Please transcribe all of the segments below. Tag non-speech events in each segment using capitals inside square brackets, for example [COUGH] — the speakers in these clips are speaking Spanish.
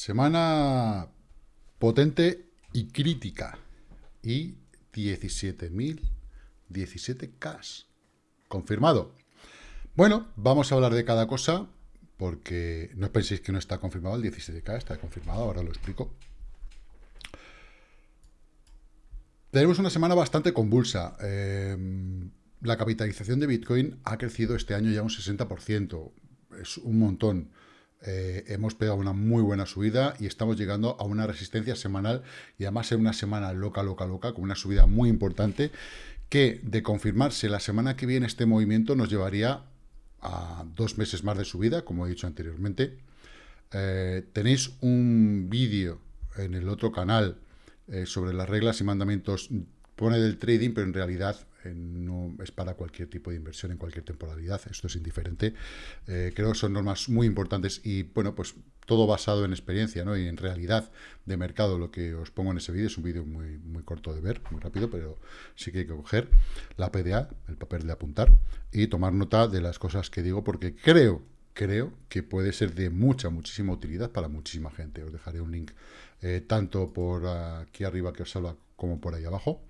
Semana potente y crítica. Y 17.000, 17K. Confirmado. Bueno, vamos a hablar de cada cosa, porque no penséis que no está confirmado el 17K, está confirmado, ahora lo explico. Tenemos una semana bastante convulsa. Em, la capitalización de Bitcoin ha crecido este año ya un 60%. Es un montón. Eh, hemos pegado una muy buena subida y estamos llegando a una resistencia semanal y además en una semana loca, loca, loca, con una subida muy importante que de confirmarse la semana que viene este movimiento nos llevaría a dos meses más de subida, como he dicho anteriormente. Eh, tenéis un vídeo en el otro canal eh, sobre las reglas y mandamientos, pone del trading, pero en realidad eh, no es para cualquier tipo de inversión en cualquier temporalidad, esto es indiferente. creo que son normas muy importantes y, bueno, pues todo basado en experiencia ¿no? y en realidad de mercado. Lo que os pongo en ese vídeo es un vídeo muy, muy corto de ver, muy rápido, pero sí que hay que coger la PDA, el papel de apuntar, y tomar nota de las cosas que digo, porque creo, creo que puede ser de mucha, muchísima utilidad para muchísima gente. Os dejaré un link eh, tanto por aquí arriba que os habla como por ahí abajo,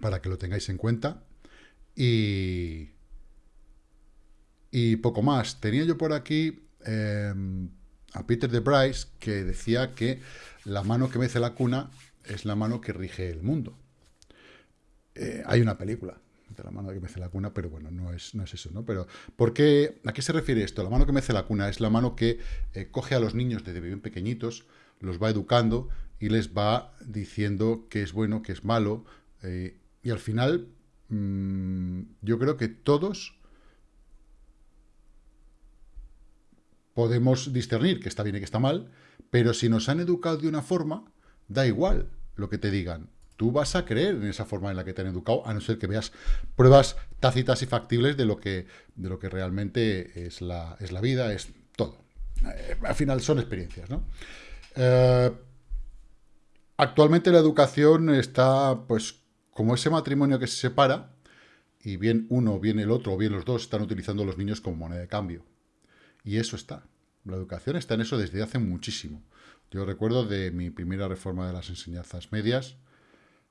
para que lo tengáis en cuenta. Y, y poco más. Tenía yo por aquí... Em, a Peter de Bryce, que decía que la mano que mece la cuna es la mano que rige el mundo. Eh, hay una película de la mano que mece la cuna, pero bueno, no es, no es eso, ¿no? Pero, ¿por qué, ¿a qué se refiere esto? La mano que mece la cuna es la mano que eh, coge a los niños desde bien pequeñitos, los va educando y les va diciendo qué es bueno, qué es malo, eh, y al final, mm, yo creo que todos podemos discernir que está bien y que está mal, pero si nos han educado de una forma, da igual lo que te digan. Tú vas a creer en esa forma en la que te han educado, a no ser que veas pruebas tácitas y factibles de lo que, de lo que realmente es la, es la vida, es todo. Eh, al final son experiencias, ¿no? Eh, actualmente la educación está, pues, como ese matrimonio que se separa, y bien uno, bien el otro, o bien los dos están utilizando a los niños como moneda de cambio. Y eso está. La educación está en eso desde hace muchísimo. Yo recuerdo de mi primera reforma de las enseñanzas medias,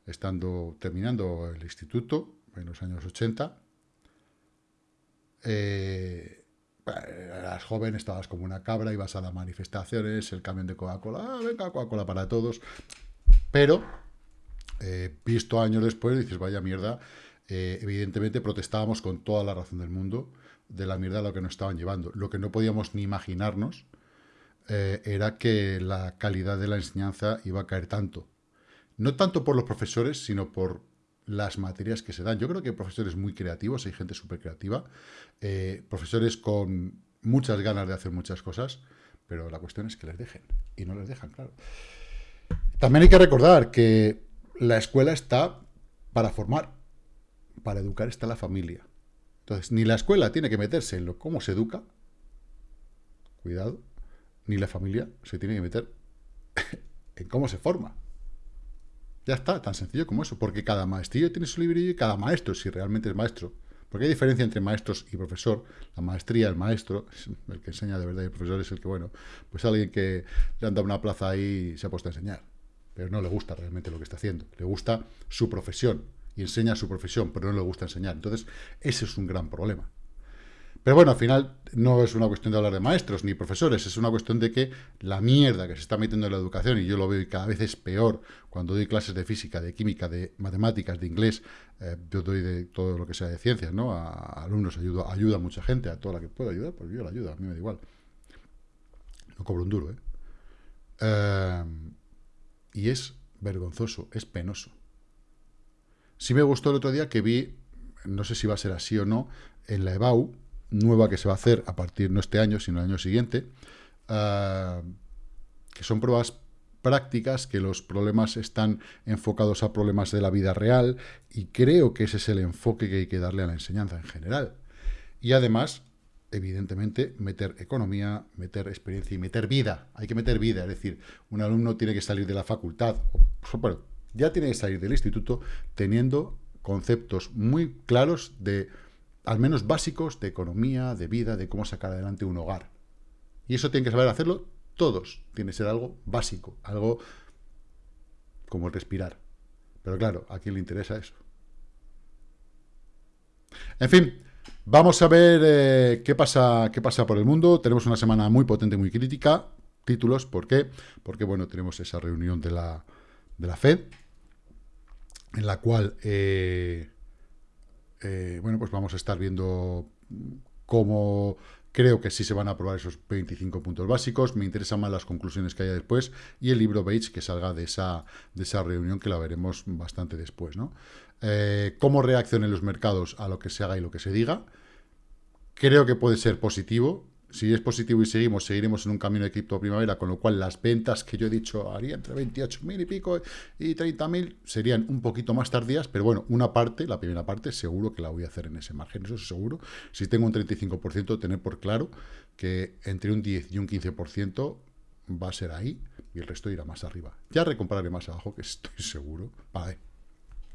estando terminando el instituto en los años 80. Eh, eras joven, estabas como una cabra, ibas a las manifestaciones, el camión de Coca-Cola, ah, venga, Coca-Cola para todos. Pero, eh, visto años después, dices, vaya mierda, eh, evidentemente protestábamos con toda la razón del mundo de la mierda a lo que nos estaban llevando. Lo que no podíamos ni imaginarnos eh, era que la calidad de la enseñanza iba a caer tanto. No tanto por los profesores, sino por las materias que se dan. Yo creo que hay profesores muy creativos, hay gente súper creativa, profesores con muchas ganas de hacer muchas cosas, pero la cuestión es que les dejen, y no les dejan, claro. También hay que recordar que la escuela está para formar, para educar está la familia. Entonces, ni la escuela tiene que meterse en lo, cómo se educa, cuidado, ni la familia se tiene que meter [LAUGHS] en cómo se forma. Ya está, tan sencillo como eso, porque cada maestrillo tiene su librillo y cada maestro, si realmente es maestro, porque hay diferencia entre maestros y profesor, la maestría, el maestro, [LAUGHS] el que enseña de verdad y el profesor es el que, bueno, pues alguien que le han dado una plaza ahí y se ha puesto a enseñar, pero no le gusta realmente lo que está haciendo, le gusta su profesión, y enseña su profesión, pero no le gusta enseñar. Entonces, ese es un gran problema. Pero bueno, al final no es una cuestión de hablar de maestros ni profesores, es una cuestión de que la mierda que se está metiendo en la educación, y yo lo veo y cada vez es peor cuando doy clases de física, de química, de matemáticas, de inglés, eh, yo doy de todo lo que sea de ciencias, ¿no? A, alumnos ayudo, ayuda a mucha gente, a toda la que pueda ayudar, pues yo la ayudo, a mí me da igual. No cobro un duro, ¿eh? eh y es vergonzoso, es penoso. Sí me gustó el otro día que vi, no sé si va a ser así o no, en la EBAU, nueva que se va a hacer a partir no este año, sino el año siguiente, ah, que son pruebas prácticas, que los problemas están enfocados a problemas de la vida real, y creo que ese es el enfoque que hay que darle a la enseñanza en general. Y además, evidentemente, meter economía, meter experiencia y meter vida. Hay que meter vida, es decir, un alumno tiene que salir de la facultad, bueno, ya tiene que salir del instituto teniendo conceptos muy claros de, al menos básicos, de economía, de vida, de cómo sacar adelante un hogar. Y eso tienen que saber hacerlo todos, tiene que ser algo básico, algo como respirar. Pero claro, ¿a quién le interesa eso? En fin, vamos a ver eh, qué, pasa, qué pasa por el mundo. Tenemos una semana muy potente, muy crítica. Títulos, ¿por qué? Porque, bueno, tenemos esa reunión de la, de la FED, en la cual, eh, eh, bueno, pues vamos a estar viendo cómo Creo que sí se van a aprobar esos 25 puntos básicos. Me interesan más las conclusiones que haya después y el libro Bates que salga de esa, de esa reunión que la veremos bastante después. ¿no? Eh, ¿Cómo reaccionen los mercados a lo que se haga y lo que se diga? Creo que puede ser positivo si es positivo y seguimos, seguiremos en un camino de cripto primavera, con lo cual las ventas que yo he dicho haría entre 28.000 y pico y 30.000 serían un poquito más tardías, pero bueno, una parte, la primera parte, seguro que la voy a hacer en ese margen, eso es seguro. Si tengo un 35%, tener por claro que entre un 10 y un 15% va a ser ahí y el resto irá más arriba. Ya recompraré más abajo, que estoy seguro. Vale,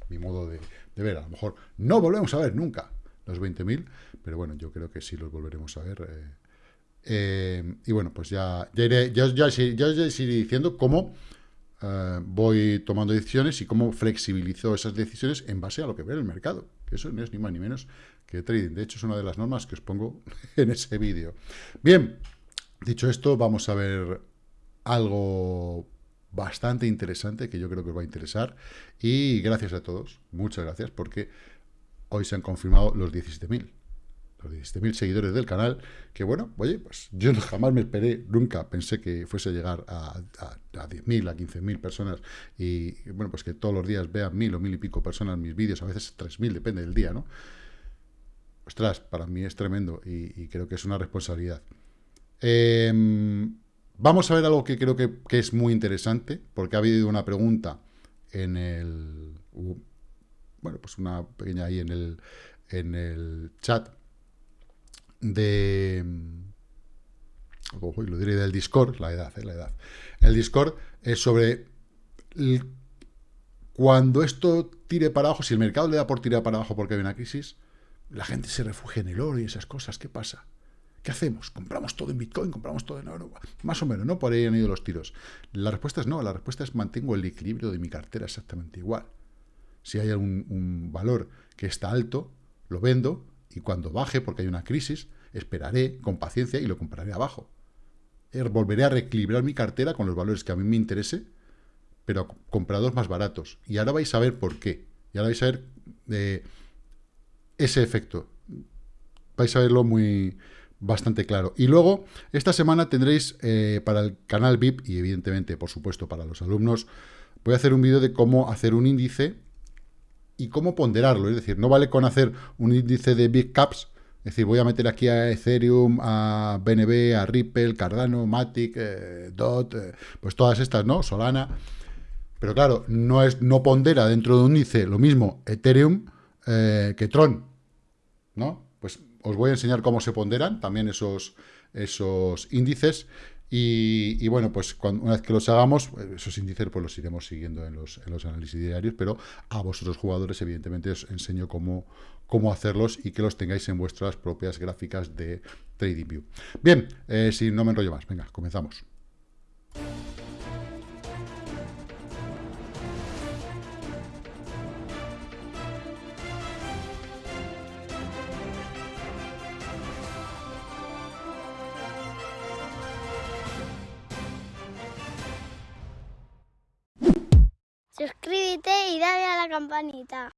mi modo de, ver, a lo mejor no volvemos a ver nunca los 20.000, pero bueno, yo creo que sí los volveremos a ver. Eh, eh, y bueno, pues ya, ya, iré, ya, ya, iré diciendo cómo eh, voy tomando decisiones y cómo flexibilizo esas decisiones en base a lo que ve el mercado. Eso no es ni más ni menos que trading. De hecho, es una de las normas que os pongo [LAUGHS] en ese vídeo. Bien, dicho esto, vamos a ver algo bastante interesante que yo creo que os va a interesar. Y gracias a todos, muchas gracias, porque hoy se han confirmado los 17.000 los 17.000 seguidores del canal, que bueno, oye, pues yo jamás me esperé, nunca pensé que fuese a llegar a, a, a 10.000, a 15.000 personas, y bueno, pues que todos los días vean mil o mil y pico personas mis vídeos, a veces 3.000, depende del día, ¿no? Ostras, para mí es tremendo y, creo que es una responsabilidad. Em, vamos a ver algo que creo que, que, es muy interesante, porque ha habido una pregunta en el... bueno, pues una pequeña ahí en el, en el chat de... lo diré del Discord, la edad, eh, la edad. El Discord es sobre... cuando esto tire para abajo, si el mercado le da por tirar para abajo porque hay una crisis, la gente se refugia en el oro y esas cosas. ¿Qué pasa? ¿Qué hacemos? ¿Compramos todo en Bitcoin? ¿Compramos todo en oro? Más o menos, ¿no? Por ahí han ido los tiros. La respuesta es no, la respuesta es mantengo el equilibrio de mi cartera exactamente igual. Si hay algún un valor que está alto, lo vendo y cuando baje, porque hay una crisis, esperaré con paciencia y lo compraré abajo. Eh, volveré a reequilibrar mi cartera con los valores que a mí me interese, pero comprados más baratos. Y ahora vais a ver por qué. Y ahora vais a ver eh, ese efecto. Vais a verlo muy bastante claro. Y luego, esta semana tendréis eh, para el canal VIP, y evidentemente, por supuesto, para los alumnos, voy a hacer un vídeo de cómo hacer un índice y cómo ponderarlo. Es decir, no vale con hacer un índice de Big Caps, es decir, voy a meter aquí a Ethereum, a BNB, a Ripple, Cardano, Matic, eh, DOT, eh, pues todas estas, ¿no? Solana. Pero claro, no, es, no pondera dentro de un índice lo mismo Ethereum eh, que Tron, ¿no? Pues os voy a enseñar cómo se ponderan también esos, esos índices y, bueno, pues una vez que los hagamos, esos índices pues los iremos siguiendo en los, en los análisis diarios, pero a vosotros jugadores evidentemente os enseño cómo, cómo hacerlos y que los tengáis en vuestras propias gráficas de TradingView. Bien, eh, si no me enrollo más, venga, comenzamos. Y dale a la campanita.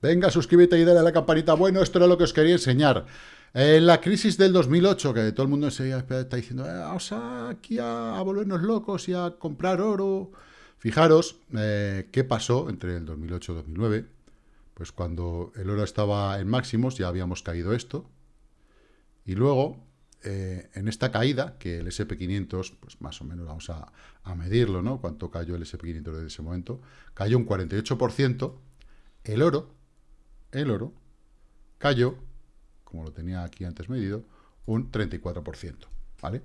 Venga, suscríbete y dale a la campanita. Bueno, esto era lo que os quería enseñar. En la crisis del 2008, que todo el mundo está diciendo, eh, vamos aquí a, volvernos locos y a comprar oro. Fijaros eh, qué pasó entre el 2008 y 2009. Pues cuando el oro estaba en máximos ya habíamos caído esto. Y luego, eh, en esta caída, que el SP500, pues más o menos vamos a, a medirlo, ¿no? Cuánto cayó el SP500 desde ese momento. Cayó un 48%. El oro el oro cayó, como lo tenía aquí antes medido, un 34%, ¿vale?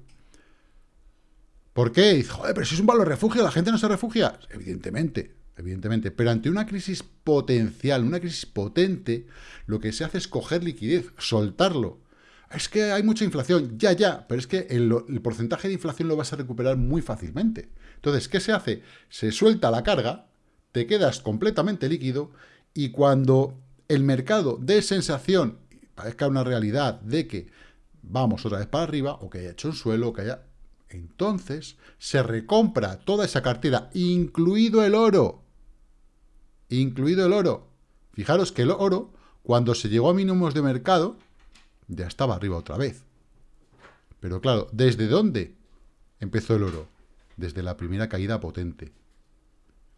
¿Por qué? Dice, joder, pero si es un valor refugio, ¿la gente no se refugia? Evidentemente, evidentemente. Pero ante una crisis potencial, una crisis potente, lo que se hace es coger liquidez, soltarlo. Es que hay mucha inflación, ya, ya, pero es que el, porcentaje de inflación lo vas a recuperar muy fácilmente. Entonces, ¿qué se hace? Se suelta la carga, te quedas completamente líquido y cuando el mercado dé sensación, parezca una realidad de que vamos otra vez para arriba, o que haya hecho un suelo, o que haya... Entonces, se recompra toda esa cartera, incluido el oro. Incluido el oro. Fijaros que el oro, cuando se llegó a mínimos de mercado, ya estaba arriba otra vez. Pero claro, ¿desde dónde empezó el oro? Desde la primera caída potente.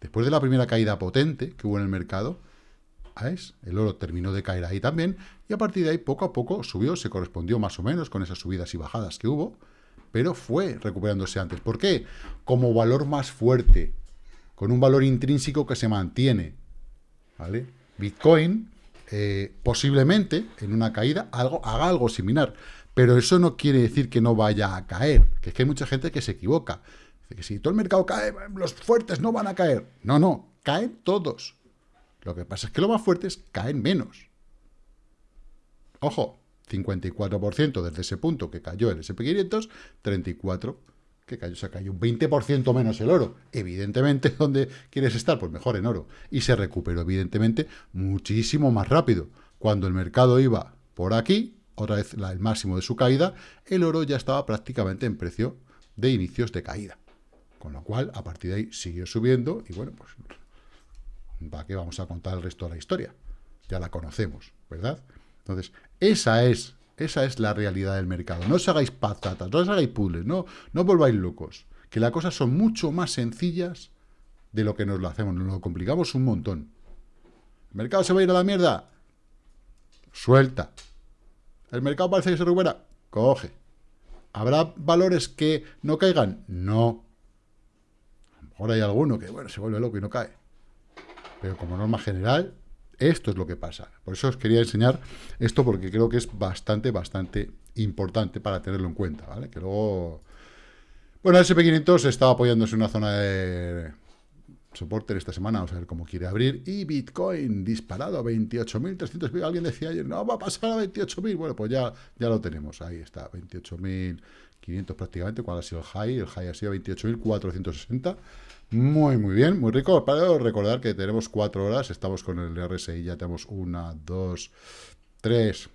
Después de la primera caída potente que hubo en el mercado, el oro terminó de caer ahí también, y a partir de ahí poco a poco subió, se correspondió más o menos con esas subidas y bajadas que hubo, pero fue recuperándose antes. ¿Por qué? Como valor más fuerte, con un valor intrínseco que se mantiene. ¿Vale? Bitcoin, eh, posiblemente, en una caída, algo, haga algo similar. Pero eso no quiere decir que no vaya a caer. Que es que hay mucha gente que se equivoca. Que si todo el mercado cae, los fuertes no van a caer. No, no, caen todos. Lo que pasa es que los más fuertes caen menos. Ojo, 54% desde ese punto que cayó el SP500, 34% que cayó, se cayó un 20% menos el oro. Evidentemente, [LAUGHS] ¿dónde quieres estar? Pues mejor en oro. Y se recuperó, evidentemente, muchísimo más rápido. Cuando el mercado iba por aquí, otra vez el máximo de su caída, el oro ya estaba prácticamente en precio de inicios de caída. Con lo cual, a partir de ahí siguió subiendo y bueno, pues ¿para qué vamos a contar el resto de la historia? Ya la conocemos, ¿verdad? Entonces, esa es, esa es la realidad del mercado. No os hagáis patatas, no os hagáis puzzles, no, no volváis locos. Que las cosas son mucho más sencillas de lo que nos lo hacemos, nos lo complicamos un montón. ¿El mercado se va a ir a la mierda? Suelta. ¿El mercado parece que se recupera? Coge. ¿Habrá valores que no caigan? No. A lo mejor hay alguno que, bueno, se vuelve loco y no cae. Pero como norma general, esto es lo que pasa. Por eso os quería enseñar esto porque creo que es bastante, bastante importante para tenerlo en cuenta, ¿vale? Que luego... Bueno, el SP500 estaba apoyándose en una zona de soporte esta semana, vamos a ver cómo quiere abrir, y Bitcoin disparado a 28.300, alguien decía ayer, no, va a pasar a 28.000, bueno, pues ya, ya lo tenemos, ahí está, 28.500 prácticamente, ¿cuál ha sido el high? El high ha sido 28.460, muy, muy bien, muy rico. Para recordar que tenemos cuatro horas, estamos con el RSI, ya tenemos una, dos, tres,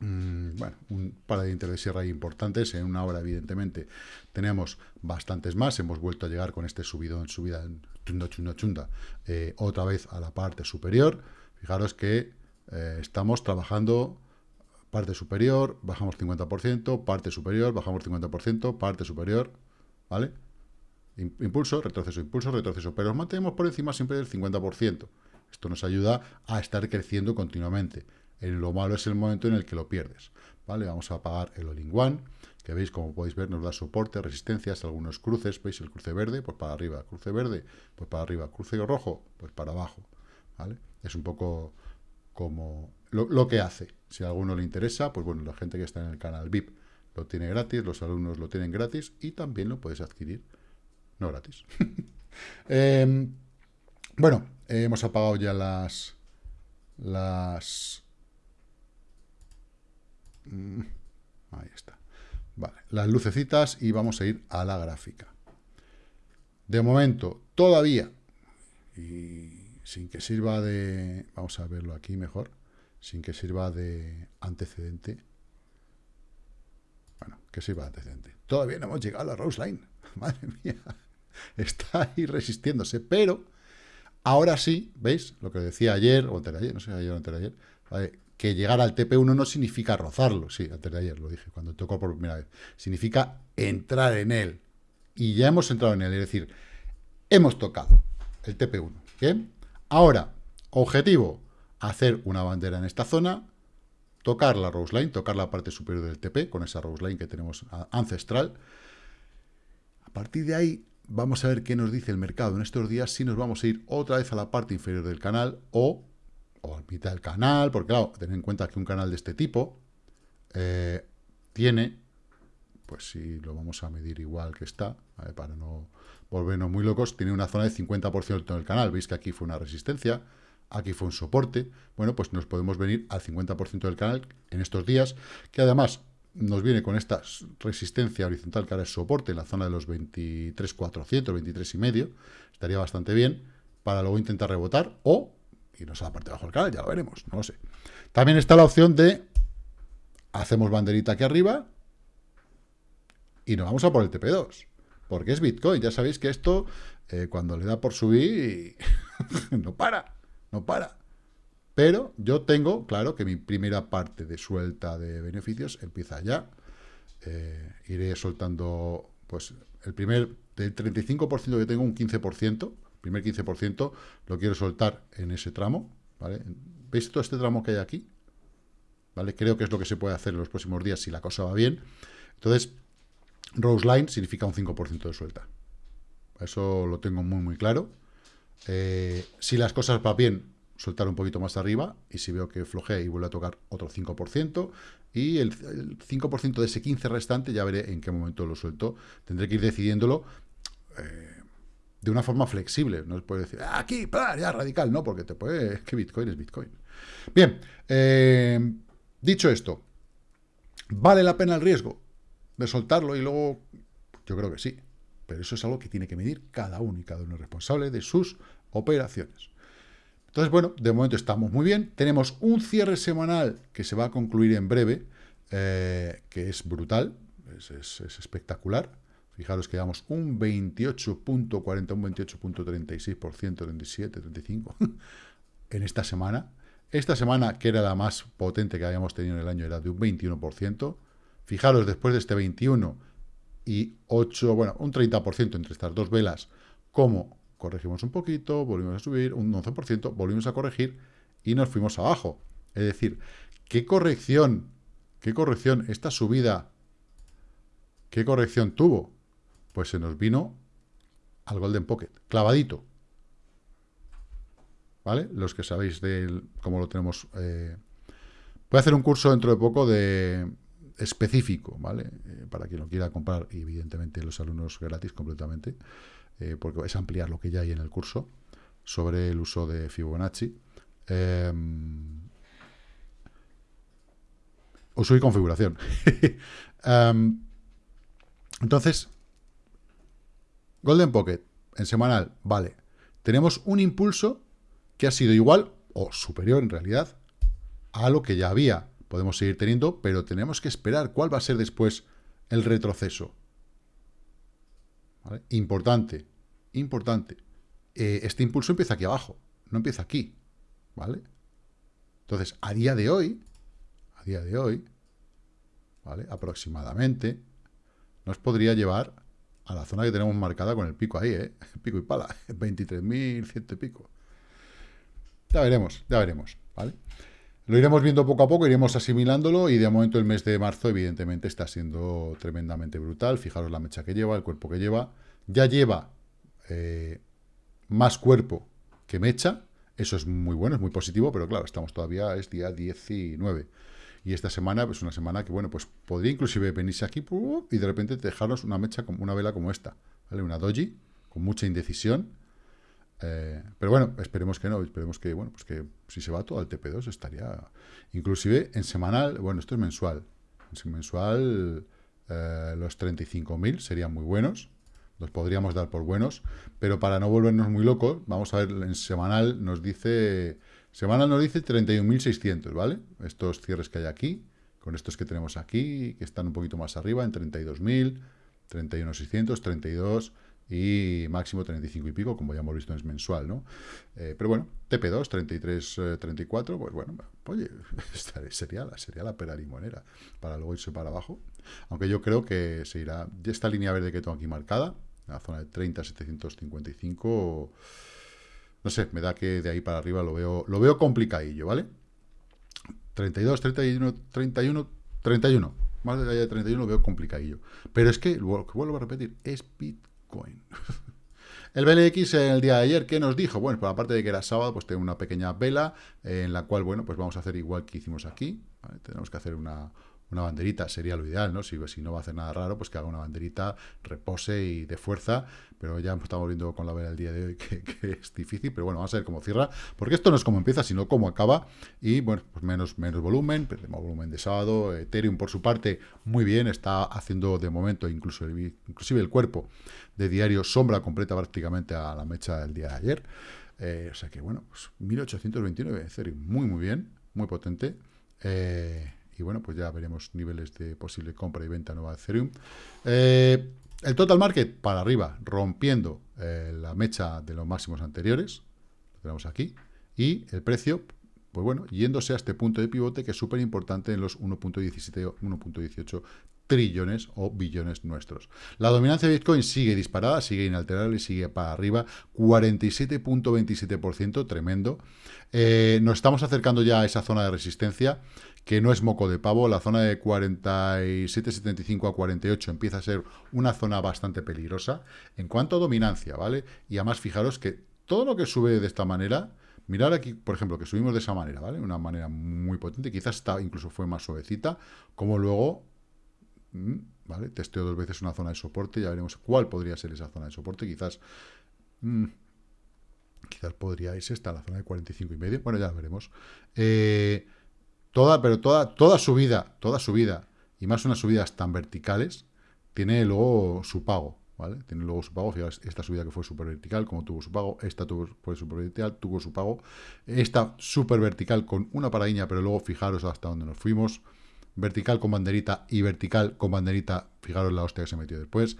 mm, bueno, un par de de sierra importantes. En una hora, evidentemente, tenemos bastantes más. Hemos vuelto a llegar con este subidón, subida chunda, chunda, chunda, eh, otra vez a la parte superior. Fijaros que eh, estamos trabajando parte superior, bajamos 50%, parte superior, bajamos 50%, parte superior, ¿vale? Impulso, retroceso, impulso, retroceso. Pero nos mantenemos por encima siempre del 50%. Esto nos ayuda a estar creciendo continuamente. En lo malo es el momento en el que lo pierdes. ¿Vale? Vamos a apagar el all one que veis, como podéis ver, nos da soporte, resistencias, algunos cruces. ¿Veis el cruce verde? Pues para arriba. Cruce verde, pues para arriba. Cruce rojo, pues para abajo. ¿Vale? Es un poco como lo, lo que hace. Si a alguno le interesa, pues bueno, la gente que está en el canal VIP lo tiene gratis, los alumnos lo tienen gratis y también lo puedes adquirir no gratis. [LAUGHS] Em, bueno, hemos apagado ya las... Las... Mm, ahí está. Vale, las lucecitas y vamos a ir a la gráfica. De momento, todavía, y sin que sirva de... Vamos a verlo aquí mejor. Sin que sirva de antecedente. Bueno, que sirva de antecedente. Todavía no hemos llegado a la Rose Line. [LAUGHS] Madre mía. [LAUGHS] está ahí resistiéndose, pero ahora sí, ¿veis? Lo que decía ayer, o antes de ayer, no sé, ayer o antes de ayer, que llegar al TP1 no significa rozarlo, sí, antes de ayer lo dije, cuando tocó por primera vez, significa entrar en él, y ya hemos entrado en él, es decir, hemos tocado el TP1, ¿bien? Ahora, objetivo, hacer una bandera en esta zona, tocar la Rose Line, tocar la parte superior del TP, con esa Rose Line que tenemos ancestral, a partir de ahí vamos a ver qué nos dice el mercado en estos días, si nos vamos a ir otra vez a la parte inferior del canal o, o a mitad del canal, porque claro, ten en cuenta que un canal de este tipo eh, tiene, pues si lo vamos a medir igual que está, para no volvernos muy locos, tiene una zona de 50% del canal, veis que aquí fue una resistencia, aquí fue un soporte, bueno, pues nos podemos venir al 50% del canal en estos días, que además nos viene con esta resistencia horizontal que ahora es soporte en la zona de los 23.400, 23 y medio, estaría bastante bien para luego intentar rebotar o irnos a la parte de abajo del canal, ya lo veremos, no lo sé. También está la opción de hacemos banderita aquí arriba y nos vamos a por el TP2, porque es Bitcoin, ya sabéis que esto eh, cuando le da por subir [LAUGHS] no para, no para. Pero yo tengo, claro, que mi primera parte de suelta de beneficios empieza ya. Eh, iré soltando, pues, el primer, del 35% que tengo, un 15%, primer 15%, lo quiero soltar en ese tramo, ¿vale? ¿Veis todo este tramo que hay aquí? ¿Vale? Creo que es lo que se puede hacer en los próximos días si la cosa va bien. Entonces, Rose Line significa un 5% de suelta. Eso lo tengo muy, muy claro. Eh, si las cosas van bien, soltar un poquito más arriba y si veo que flojea y vuelve a tocar otro 5% y el, 5% de ese 15 restante ya veré en qué momento lo suelto. Tendré que ir decidiéndolo eh, de una forma flexible. No puede decir, ah, aquí, ya radical, no, porque te puede... que Bitcoin es Bitcoin. Bien, eh, dicho esto, ¿vale la pena el riesgo de soltarlo y luego... Yo creo que sí, pero eso es algo que tiene que medir cada uno y cada uno es responsable de sus operaciones. Entonces, bueno, de momento estamos muy bien. Tenemos un cierre semanal que se va a concluir en breve, eh, que es brutal, es, espectacular. Fijaros que damos un 28.40, un 28.36%, 37, 35 en esta semana. Esta semana, que era la más potente que habíamos tenido en el año, era de un 21%. Fijaros, después de este 21 y 8, bueno, un 30% entre estas dos velas, como corregimos un poquito, volvimos a subir un 11%, volvimos a corregir y nos fuimos abajo. Es decir, ¿qué corrección, qué corrección, esta subida, qué corrección tuvo? Pues se nos vino al Golden Pocket, clavadito. ¿Vale? Los que sabéis de cómo lo tenemos... Eh, voy a hacer un curso dentro de poco de específico, ¿vale? Eh, para quien lo quiera comprar, y evidentemente los alumnos gratis completamente. Eh, porque es ampliar lo que ya hay en el curso, sobre el uso de Fibonacci. Uso y configuración. [LAUGHS] Em, entonces, Golden Pocket, en semanal, vale. Tenemos un impulso que ha sido igual, o superior en realidad, a lo que ya había. Podemos seguir teniendo, pero tenemos que esperar cuál va a ser después el retroceso. Importante, importante. Eh, este impulso empieza aquí abajo, no empieza aquí, ¿vale? Entonces, a día de hoy, a día de hoy, ¿vale? Aproximadamente, nos podría llevar a la zona que tenemos marcada con el pico ahí, ¿eh? [LAUGHS] Pico y pala, [LAUGHS] 23.100 y pico. Ya veremos, ya veremos, ¿vale? Lo iremos viendo poco a poco, iremos asimilándolo y de momento el mes de marzo evidentemente está siendo tremendamente brutal. Fijaros la mecha que lleva, el cuerpo que lleva. Ya lleva eh, más cuerpo que mecha. Eso es muy bueno, es muy positivo, pero claro, estamos todavía, es día 19. Y esta semana es pues una semana que, bueno, pues podría inclusive venirse aquí y de repente dejarnos una mecha, como una vela como esta, ¿vale? Una doji, con mucha indecisión, eh, pero bueno, esperemos que no, esperemos que, bueno, pues que si se va todo al TP2 estaría, inclusive en semanal, bueno, esto es mensual, en mensual eh, los 35.000 serían muy buenos, los podríamos dar por buenos, pero para no volvernos muy locos, vamos a ver, en semanal nos dice, semanal nos dice 31.600, ¿vale? Estos cierres que hay aquí, con estos que tenemos aquí, que están un poquito más arriba, en 32.000, 31.600, 32 y máximo 35 y pico, como ya hemos visto es mensual, ¿no? Eh, pero bueno, TP2, 33, 34, pues bueno, oye, [LAUGHS] sería la, sería la pera limonera para luego irse para abajo. Aunque yo creo que se irá, esta línea verde que tengo aquí marcada, la zona de 30, 755, no sé, me da que de ahí para arriba lo veo, lo veo complicadillo, ¿vale? 32, 31, 31, 31. Más allá de 31 lo veo complicadillo. Pero es que, vuelvo a repetir, es Bitcoin Coin. [LAUGHS] El BLX el día de ayer, ¿qué nos dijo? Bueno, por aparte de que era sábado, pues tengo una pequeña vela en la cual, bueno, pues vamos a hacer igual que hicimos aquí. Tenemos que hacer una, una banderita sería lo ideal, ¿no? Si, si no va a hacer nada raro, pues que haga una banderita, repose y de fuerza, pero ya estamos viendo con la vela el día de hoy [LAUGHS] que, es difícil, pero bueno, vamos a ver cómo cierra, porque esto no es como empieza, sino cómo acaba, y bueno, pues menos, menos volumen, perdemos volumen de sábado, Ethereum por su parte, muy bien, está haciendo de momento incluso inclusive el cuerpo de diario sombra completa prácticamente a la mecha del día de ayer, eh, o sea que bueno, pues 1829 Ethereum, muy muy bien, muy potente, eh, y bueno, pues ya veremos niveles de posible compra y venta nueva de Ethereum. Eh, el total market para arriba, rompiendo la mecha de los máximos anteriores, lo tenemos aquí, y el precio, pues bueno, yéndose a este punto de pivote que es súper importante en los 1.17 o 1.18 trillones o billones nuestros. La dominancia de Bitcoin sigue disparada, sigue inalterable y sigue para arriba, 47.27%, tremendo. Eh, nos estamos acercando ya a esa zona de resistencia, que no es moco de pavo, la zona de 47,75 a 48 empieza a ser una zona bastante peligrosa. En cuanto a dominancia, ¿vale? Y además fijaros que todo lo que sube de esta manera, mirar aquí, por ejemplo, que subimos de esa manera, ¿vale? Una manera muy potente, quizás está, incluso fue más suavecita, como luego, mm, ¿vale? Testeo dos veces una zona de soporte, ya veremos cuál podría ser esa zona de soporte, quizás... Mm, quizás podría irse esta, la zona de 45 y medio, bueno, ya veremos. Eh, Toda, pero toda, toda subida, toda subida, y más unas subidas tan verticales, tiene luego su pago, ¿vale? Tiene luego su pago, fijaos, esta subida que fue súper vertical, como tuvo su pago, esta tuvo, fue súper vertical, tuvo su pago, esta súper vertical con una paradiña, pero luego fijaros hasta dónde nos fuimos, vertical con banderita y vertical con banderita, fijaros la hostia que se metió después.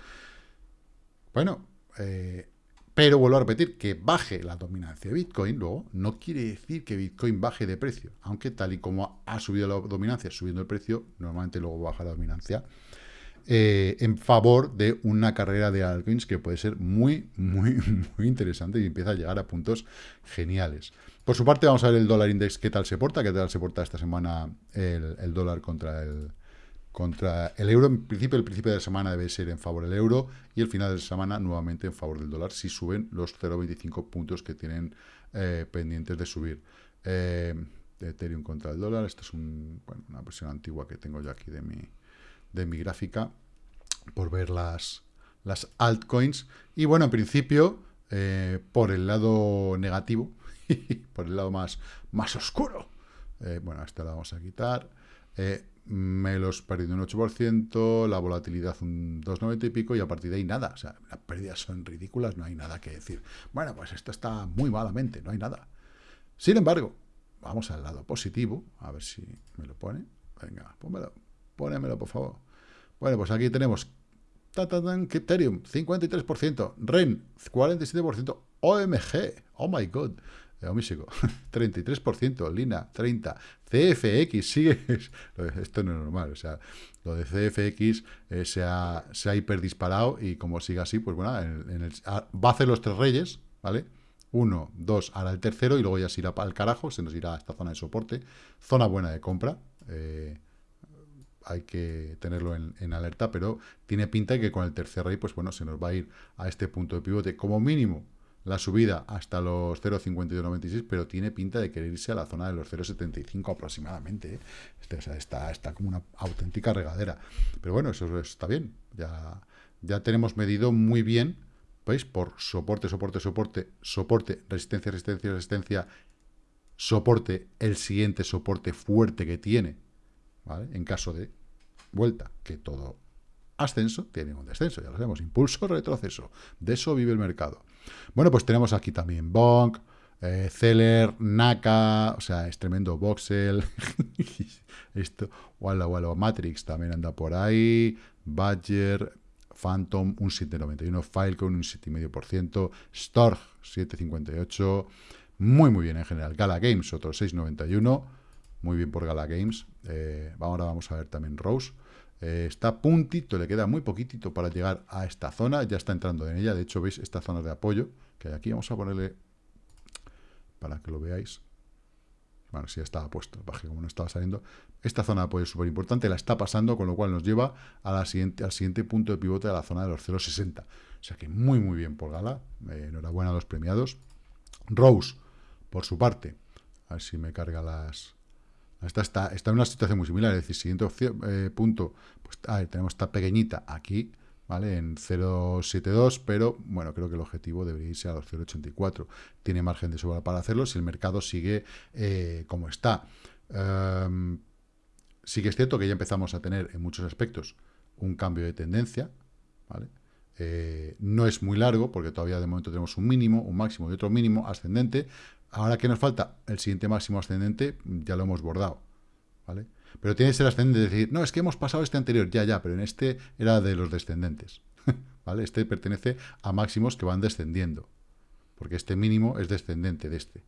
Bueno, eh, pero vuelvo a repetir, que baje la dominancia de Bitcoin, luego, no quiere decir que Bitcoin baje de precio, aunque tal y como ha subido la dominancia, subiendo el precio, normalmente luego baja la dominancia, eh, en favor de una carrera de altcoins que puede ser muy, muy, [LAUGHS] muy interesante y empieza a llegar a puntos geniales. Por su parte, vamos a ver el dólar index, qué tal se porta, qué tal se porta esta semana el dólar contra el, contra el euro. En principio, el principio de la semana debe ser en favor del euro y el final de la semana nuevamente en favor del dólar si suben los 0,25 puntos que tienen eh, pendientes de subir. Eh, Ethereum contra el dólar, esta es una versión antigua que tengo yo aquí de mi, de mi gráfica por ver las, las altcoins. Y bueno, en principio, eh, por el lado negativo, [LAUGHS] por el lado más, más oscuro, bueno, esta la vamos a quitar me los perdido un 8%, la volatilidad un 2,90 y pico, y a partir de ahí nada. O sea, las pérdidas son ridículas, no hay nada que decir. Bueno, pues esto está muy malamente, no hay nada. Sin embargo, vamos al lado positivo, a ver si me lo pone. Venga, pónmelo, pónemelo, por favor. Bueno, pues aquí tenemos Ethereum, 53%, REN, 47%, OMG, oh my god, Omísico, 33%, [LAUGHS] Lina, 30%, CFX, sigue, [LAUGHS] esto no es normal, o sea, lo de CFX eh, se, ha, se ha hiperdisparado y como siga así, pues bueno, en, el, va a hacer los tres reyes, ¿vale? Uno, dos, hará el tercero y luego ya se irá el carajo, se nos irá a esta zona de soporte, zona buena de compra, eh, hay que tenerlo en, alerta, pero tiene pinta de que con el tercer rey, pues bueno, se nos va a ir a este punto de pivote como mínimo la subida hasta los 0,5296, pero tiene pinta de querer irse a la zona de los 0,75 aproximadamente. ¿eh? Este, está, está como una auténtica regadera. Pero bueno, eso está bien. Ya, ya tenemos medido muy bien, ¿veis? Por soporte, soporte, soporte, soporte, resistencia, resistencia, resistencia, soporte, el siguiente soporte fuerte que tiene, ¿vale? En caso de vuelta, que todo ascenso tiene un descenso, ya lo sabemos, impulso, retroceso. De eso vive el mercado. Bueno, pues tenemos aquí también Bonk, eh, Zeller, Naka, o sea, es tremendo Voxel, [LAUGHS] esto, wala, wala, Matrix también anda por ahí, Badger, Phantom, un 7,91, Filecoin, un 7,5%, Storch, 7,58%, muy, muy bien en general. Gala Games, otro 6,91%, muy bien por Gala Games. Eh, ahora vamos a ver también Rose, eh, está puntito, le queda muy poquitito para llegar a esta zona, ya está entrando en ella, de hecho veis esta zona de apoyo que hay aquí, vamos a ponerle para que lo veáis, bueno, si ya estaba puesto, baje como no estaba saliendo, esta zona de apoyo es súper importante, la está pasando, con lo cual nos lleva siguiente, al siguiente punto de pivote de la zona de los 0,60, o sea que muy muy bien por Gala, eh, enhorabuena a los premiados, Rose, por su parte, a ver si me carga las, Esta está, está en una situación muy similar, es decir, siguiente opción, eh, punto, pues tenemos esta pequeñita aquí, ¿vale? En 0,72, pero bueno, creo que el objetivo debería irse a los 0,84. Tiene margen de sobra para hacerlo si el mercado sigue eh, como está. Um, sí que es cierto que ya empezamos a tener en muchos aspectos un cambio de tendencia, ¿vale? Eh, no es muy largo, porque todavía de momento tenemos un mínimo, un máximo y otro mínimo ascendente. Ahora que nos falta el siguiente máximo ascendente, ya lo hemos bordado, ¿vale? Pero tiene que ser ascendente, es decir, no, es que hemos pasado este anterior, ya, ya, pero en este era de los descendentes, [LAUGHS] ¿vale? Este pertenece a máximos que van descendiendo, porque este mínimo es descendente de este,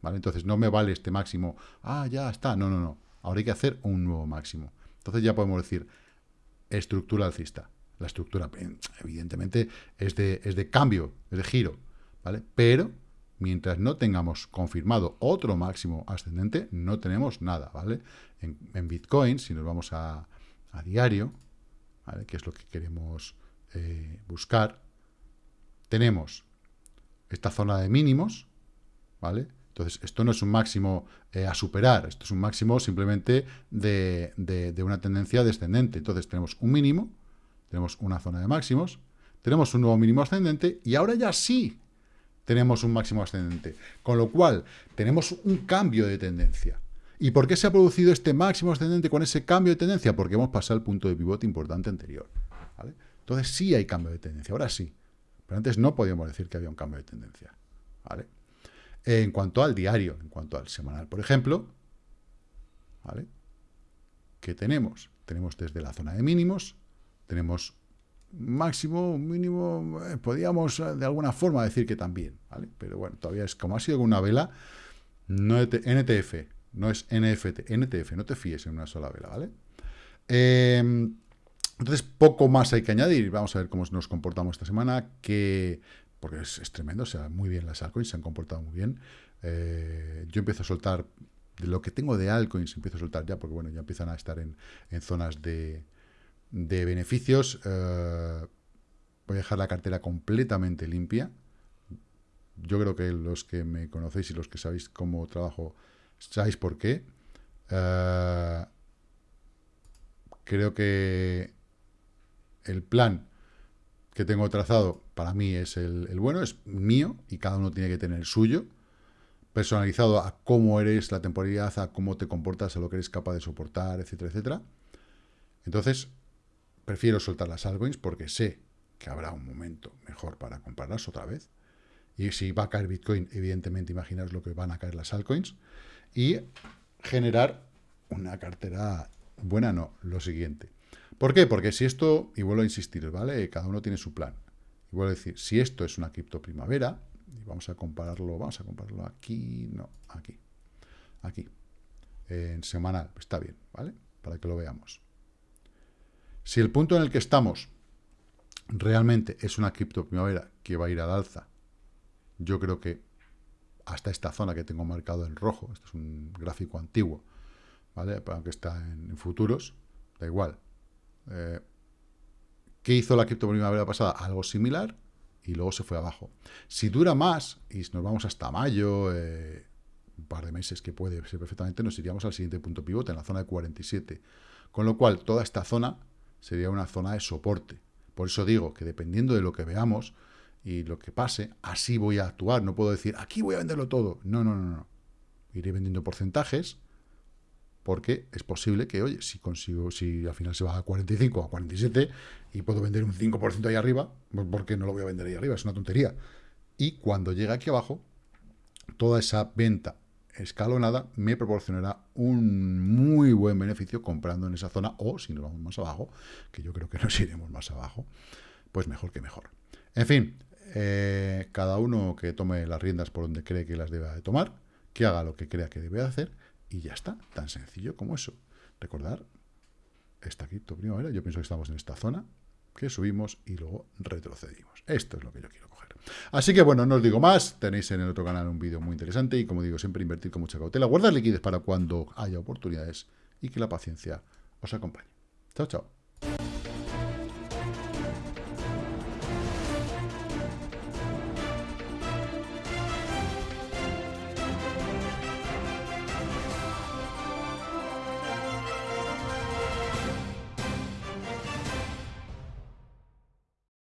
¿vale? Entonces no me vale este máximo, ah, ya está, no, no, no, ahora hay que hacer un nuevo máximo. Entonces ya podemos decir estructura alcista. La estructura, evidentemente, es de, es de cambio, es de giro, ¿vale? Pero mientras no tengamos confirmado otro máximo ascendente, no tenemos nada, ¿vale? En, Bitcoin, si nos vamos a, diario, ¿vale? que es lo que queremos eh, buscar, tenemos esta zona de mínimos, ¿vale? Entonces, esto no es un máximo eh, a superar, esto es un máximo simplemente de, de, una tendencia descendente. Entonces, tenemos un mínimo, tenemos una zona de máximos, tenemos un nuevo mínimo ascendente, y ahora ya sí tenemos un máximo ascendente. Con lo cual, tenemos un cambio de tendencia. ¿Y por qué se ha producido este máximo ascendente con ese cambio de tendencia? Porque hemos pasado el punto de pivote importante anterior. Entonces sí hay cambio de tendencia, ahora sí. Pero antes no podíamos decir que había un cambio de tendencia. En cuanto al diario, en cuanto al semanal, por ejemplo, ¿vale? ¿qué tenemos? Tenemos desde la zona de mínimos, tenemos máximo, mínimo, eh, podríamos eh, de alguna forma decir que también, ¿vale? Pero bueno, todavía es como ha sido una vela, no NTF, no es NFT, NTF, no te fíes en una sola vela, ¿vale? Em, entonces, poco más hay que añadir. Vamos a ver cómo nos comportamos esta semana, que porque es, tremendo, o sea, muy bien las altcoins, se han comportado muy bien. Eh, yo empiezo a soltar, de lo que tengo de altcoins, empiezo a soltar ya, porque bueno, ya empiezan a estar en zonas de, de beneficios, eh, voy a dejar la cartera completamente limpia. Yo creo que los que me conocéis y los que sabéis cómo trabajo, sabéis por qué. Eh, creo que el plan que tengo trazado para mí es el, el, bueno, es mío y cada uno tiene que tener el suyo, personalizado a cómo eres la temporalidad, a cómo te comportas, a lo que eres capaz de soportar, etcétera, etcétera. Entonces, Prefiero soltar las altcoins porque sé que habrá un momento mejor para comprarlas otra vez. Y si va a caer Bitcoin, evidentemente imaginaos lo que van a caer las altcoins. Y generar una cartera buena, no, lo siguiente. ¿Por qué? Porque si esto, y vuelvo a insistir, ¿vale? Cada uno tiene su plan. Y vuelvo a decir, si esto es una cripto primavera, y vamos a compararlo, vamos a compararlo aquí, no, aquí, aquí, en semanal, está bien, ¿vale? Para que lo veamos. Si el punto en el que estamos realmente es una cripto primavera que va a ir al alza, yo creo que hasta esta zona que tengo marcado en rojo, este es un gráfico antiguo, ¿vale? Aunque está en, futuros, da igual. Eh, ¿Qué hizo la cripto primavera pasada? Algo similar y luego se fue abajo. Si dura más y nos vamos hasta mayo, eh, un par de meses que puede ser perfectamente, nos iríamos al siguiente punto pivote, en la zona de 47. Con lo cual, toda esta zona sería una zona de soporte. Por eso digo que dependiendo de lo que veamos y lo que pase, así voy a actuar. No puedo decir, aquí voy a venderlo todo. No, no, no, no. Iré vendiendo porcentajes porque es posible que, oye, si consigo, si al final se va a 45 o a 47 y puedo vender un 5% ahí arriba, pues, ¿por qué no lo voy a vender ahí arriba? Es una tontería. Y cuando llegue aquí abajo, toda esa venta escalonada me proporcionará un muy buen beneficio comprando en esa zona o si nos vamos más abajo, que yo creo que [LAUGHS] nos iremos más abajo, pues mejor que mejor. En fin, eh, cada uno que tome las riendas por donde cree que las deba de tomar, que haga lo que crea que debe hacer y ya está, tan sencillo como eso. Recordar, esta cripto primavera, yo pienso que estamos en esta zona, que subimos y luego retrocedimos. Esto es lo que yo quiero coger. Así que bueno, no os digo más, tenéis en el otro canal un vídeo muy interesante y como digo, siempre invertir con mucha cautela, guardar liquidez para cuando haya oportunidades y que la paciencia os acompañe. Chao, chao.